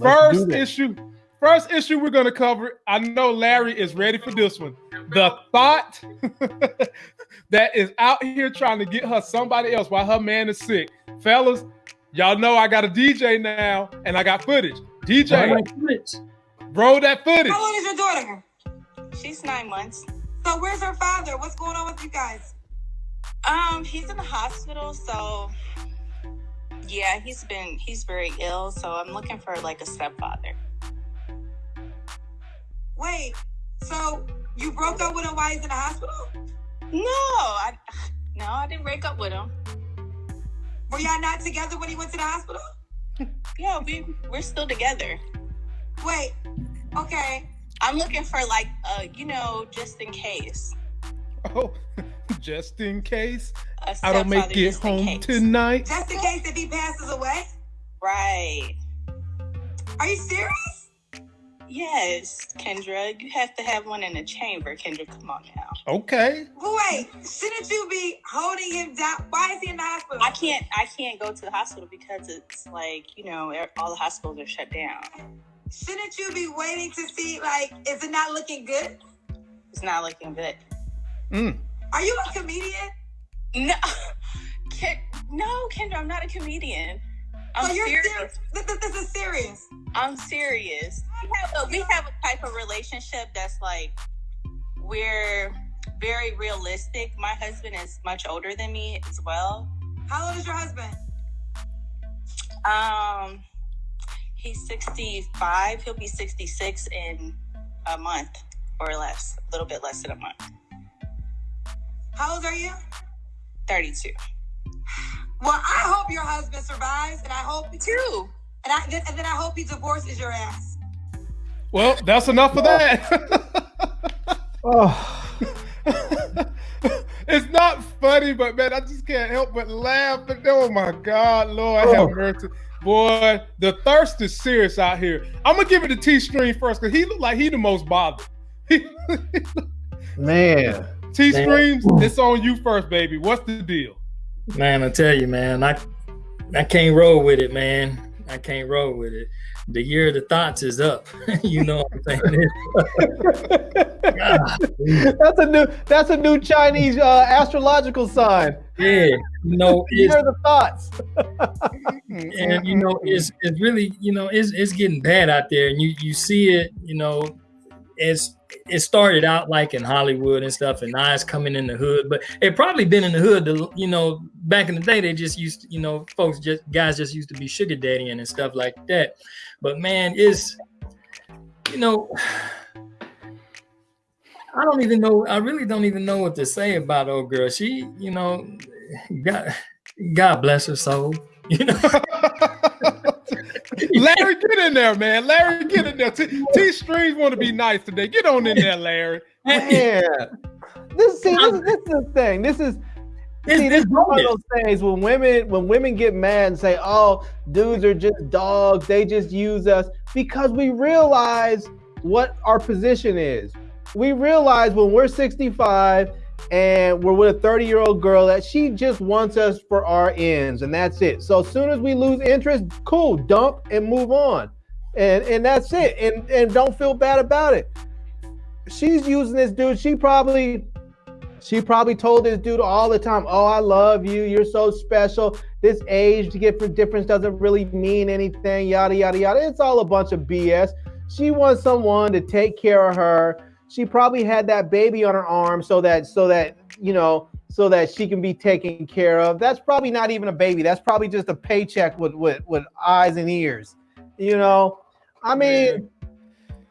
first issue, first issue we're gonna cover. I know Larry is ready for this one. The thought that is out here trying to get her somebody else while her man is sick. Fellas, y'all know I got a DJ now and I got footage. DJ, roll that footage. How old is your daughter? She's nine months. So where's her father? What's going on with you guys? Um, he's in the hospital, so yeah, he's been he's very ill, so I'm looking for like a stepfather. Wait, so you broke up with him while he's in the hospital? No, I no, I didn't break up with him. Were y'all not together when he went to the hospital? Yeah, we we're still together. Wait, okay. I'm looking for like uh, you know, just in case. Oh, just in case I don't make it home case. tonight. Just in case if he passes away? Right. Are you serious? Yes, Kendra, you have to have one in the chamber. Kendra, come on now. Okay. But wait, shouldn't you be holding him down? Why is he in the hospital? I can't. I can't go to the hospital because it's like you know all the hospitals are shut down. Shouldn't you be waiting to see, like, is it not looking good? It's not looking good. Mm. Are you a comedian? No, Ken, no, Kendra, I'm not a comedian. I'm so you're serious. serious. This, this, this is serious. I'm serious. We have a we have a type of relationship that's like we're very realistic. My husband is much older than me as well. How old is your husband? Um, he's 65. He'll be 66 in a month or less, a little bit less than a month. How old are you? 32. Well, I hope your husband survives, and I hope Two. and I and then I hope he divorces your ass. Well, that's enough of that. Oh, it's not funny, but man, I just can't help but laugh. But oh my God, Lord Oh. have mercy. Boy, the thirst is serious out here. I'm gonna give it to T Stream first because he looked like he the most bothered. man. T Streams, it's on you first, baby. What's the deal? Man, I tell you, man, I I can't roll with it, man. I can't roll with it. The year of the thoughts is up. you know what I'm saying? That's a new that's a new Chinese uh, astrological sign. yeah, you know, Here are the thoughts. and you know, it's it's really, you know, it's it's getting bad out there, and you you see it, you know, it's it started out like in Hollywood and stuff, and now it's coming in the hood. But it probably been in the hood, the, you know, back in the day they just used, to, you know, folks just guys just used to be sugar daddying and stuff like that. But man, it's you know. I don't even know. I really don't even know what to say about old girl. She, you know, God, God bless her soul. You know, Larry, get in there, man. Larry, get in there. T, T Streams want to be nice today. Get on in there, Larry. Yeah. This see, this, is- this is the thing. This is It's- see, this is one of those things when women when women get mad and say, "Oh, dudes are just dogs. They just use us," because we realize what our position is. We realize when we're 65 and we're with a 30 year old girl that she just wants us for our ends, and that's it. So as soon as we lose interest, cool, dump and move on, and and that's it. And and don't feel bad about it. She's using this dude. She probably she probably told this dude all the time, "Oh, I love you. You're so special. This age to get for difference doesn't really mean anything." Yada yada yada. It's all a bunch of BS. She wants someone to take care of her. She probably had that baby on her arm so that so that you know so that she can be taken care of. That's probably not even a baby. That's probably just a paycheck with with with eyes and ears. You know, I mean.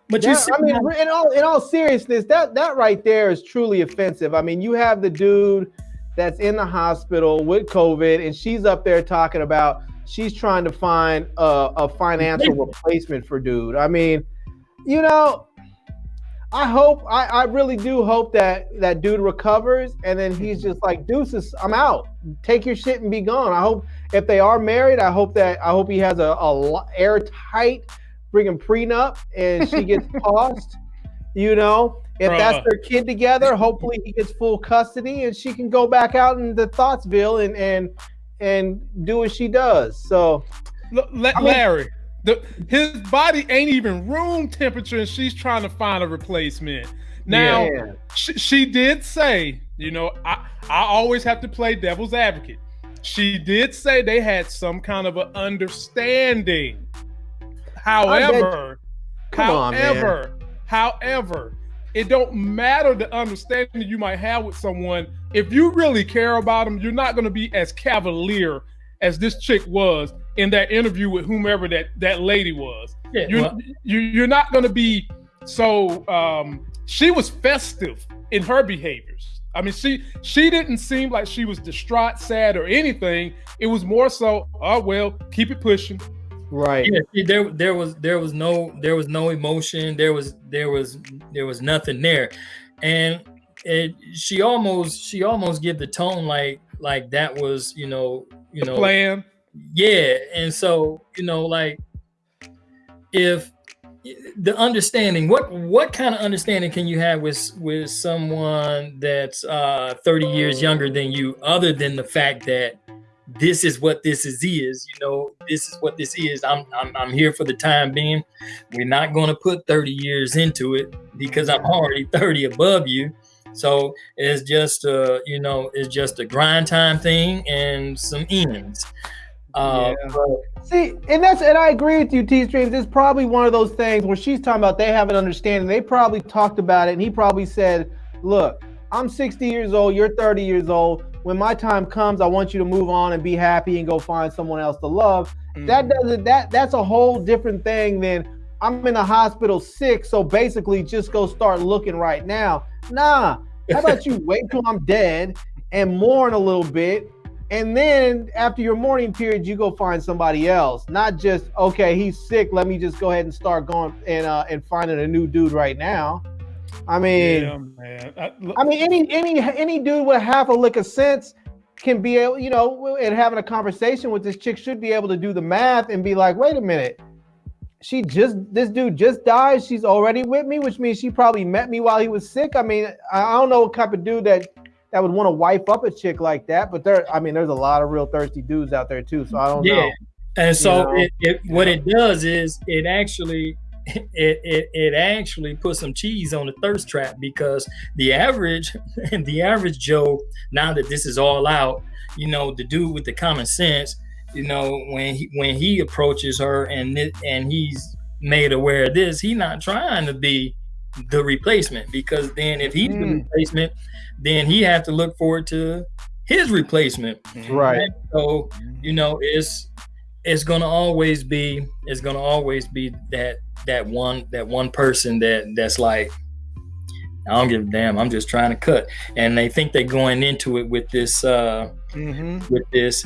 but you see, I mean, in all in all seriousness, that that right there is truly offensive. I mean, you have the dude that's in the hospital with COVID, and she's up there talking about she's trying to find a, a financial replacement for dude. I mean, you know, I hope I, I really do hope that that dude recovers, and then he's just like deuces, I'm out. Take your shit and be gone. I hope if they are married, I hope that I hope he has a, a airtight friggin' prenup and she gets tossed. You know, if that's their kid together, hopefully he gets full custody and she can go back out into Thoughtsville and and and do what she does. So L- La- I mean- Larry, The his body ain't even room temperature, and she's trying to find a replacement. Now, Yeah. she, she did say, you know, I, I always have to play devil's advocate. She did say they had some kind of an understanding. However, Come on, however, however, it don't matter the understanding you might have with someone. If you really care about them, you're not going to be as cavalier as this chick was in that interview with whomever that that lady was. Yeah, You're well, you, you're not going to be so. Um, she was festive in her behaviors. I mean, she she didn't seem like she was distraught, sad, or anything. It was more so, oh well, keep it pushing. Right. yeah, see, there there was there was no there was no emotion. There was there was there was nothing there, and it she almost she almost give the tone like like that was you know you know Plan. Yeah and so you know like if the understanding what what kind of understanding can you have with with someone that's uh 30 years younger than you other than the fact that this is what this is is you know this is what this is i'm i'm, I'm here for the time being. We're not going to put 30 years into it because i'm already 30 above you. So it's just uh you know it's just a grind time thing and some ends Yeah. Um, but See, and that's and I agree with you, T Streams. It's probably one of those things where she's talking about they have an understanding. They probably talked about it, and he probably said, "Look, I'm 60 years old. You're 30 years old. When my time comes, I want you to move on and be happy and go find someone else to love." That mm. doesn't that that's a whole different thing than I'm in the hospital sick, so basically just go start looking right now. Nah. How about you wait till I'm dead and mourn a little bit and then after your mourning period, you go find somebody else. Not just okay, he's sick. Let me just go ahead and start going and uh, and finding a new dude right now. I mean, yeah, man. I, I mean, any any any dude with half a lick of sense can be able, you know, and having a conversation with this chick should be able to do the math and be like, wait a minute, she just this dude just died. She's already with me, which means she probably met me while he was sick. I mean, I I don't know what type of dude that that would want to wipe up a chick like that, but there, I mean, there's a lot of real thirsty dudes out there too. So I don't Yeah. know. And so know? it, it what it does is it actually it, it it actually puts some cheese on the thirst trap because the average and the average Joe now that this is all out, you know, the dude with the common sense, you know, when he when he approaches her and and he's made aware of this, he not trying to be the replacement because then if he's the Mm. replacement, then he have to look forward to his replacement. Right. And so you know it's it's gonna always be it's gonna always be that that one that one person that that's like I don't give a damn. I'm just trying to cut, and they think they're going into it with this uh mhm. with this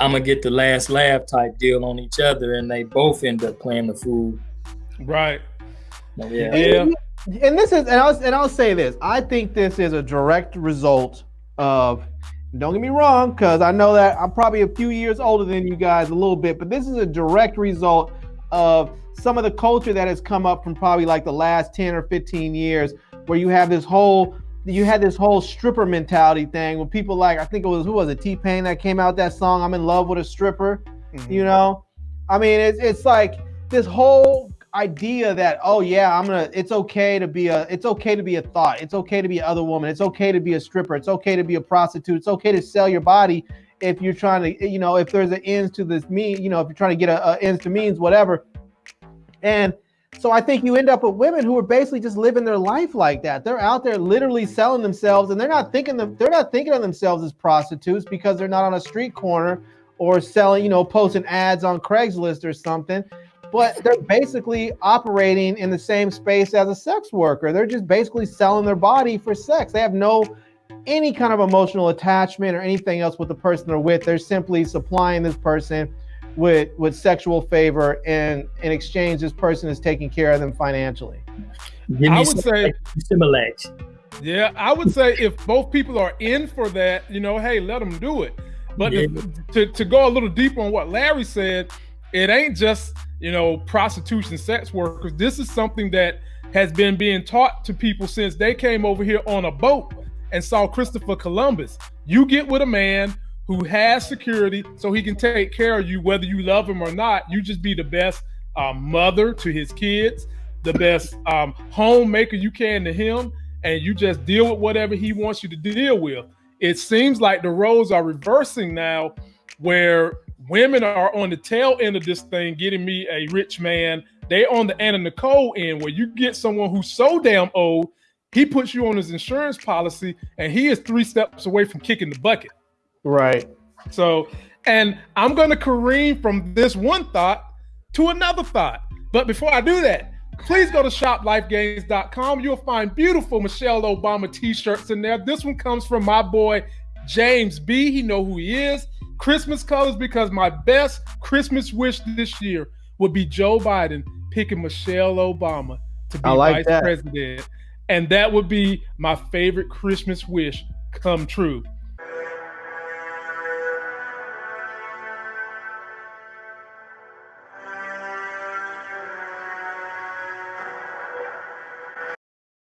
I'm gonna get the last laugh type deal on each other, and they both end up playing the fool. Right. Yeah, Yeah. And this is, and I'll, and I'll say this. I think this is a direct result of. Don't get me wrong, because I know that I'm probably a few years older than you guys a little bit, but this is a direct result of some of the culture that has come up from probably like the last 10 or 15 years, where you have this whole you had this whole stripper mentality thing when people like I think it was who was it T Pain that came out that song I'm in love with a stripper Mhm. you know i mean it's, it's like this whole idea that oh yeah i'm gonna it's okay to be a it's okay to be a thought. It's okay to be other woman. It's okay to be a stripper. It's okay to be a prostitute. It's okay to sell your body if you're trying to you know if there's an ends to this mean you know if you're trying to get a, a ends to means whatever. And so i think you end up with women who are basically just living their life like that. They're out there literally selling themselves and they're not thinking them they're not thinking of themselves as prostitutes because they're not on a street corner or selling, you know, posting ads on Craigslist or something. But they're basically operating in the same space as a sex worker. They're just basically selling their body for sex. They have no any kind of emotional attachment or anything else with the person they're with. They're simply supplying this person with with sexual favor and in exchange this person is taking care of them financially. I would say- Similac. Yeah, I would say if both people are in for that, you know, hey, let them do it. But Yeah. if, to to go a little deeper on what Larry said, it ain't just you know prostitution, sex workers. This is something that has been being taught to people since they came over here on a boat and saw Christopher Columbus. You get with a man who has security so he can take care of you whether you love him or not. You just be the best um, mother to his kids, the best um, homemaker you can to him, and you just deal with whatever he wants you to deal with. It seems like the roles are reversing now, where women are on the tail end of this thing, getting me a rich man. They on the Anna Nicole end, where you get someone who's so damn old, he puts you on his insurance policy, and he is three steps away from kicking the bucket. Right. So, and I'm going to careen from this one thought to another thought. But before I do that, please go to shoplifegames.com. You'll find beautiful Michelle Obama t-shirts in there. This one comes from my boy James B. He know who he is. Christmas colors because my best Christmas wish this year would be Joe Biden picking Michelle Obama to be like vice that. president. And that would be my favorite Christmas wish come true.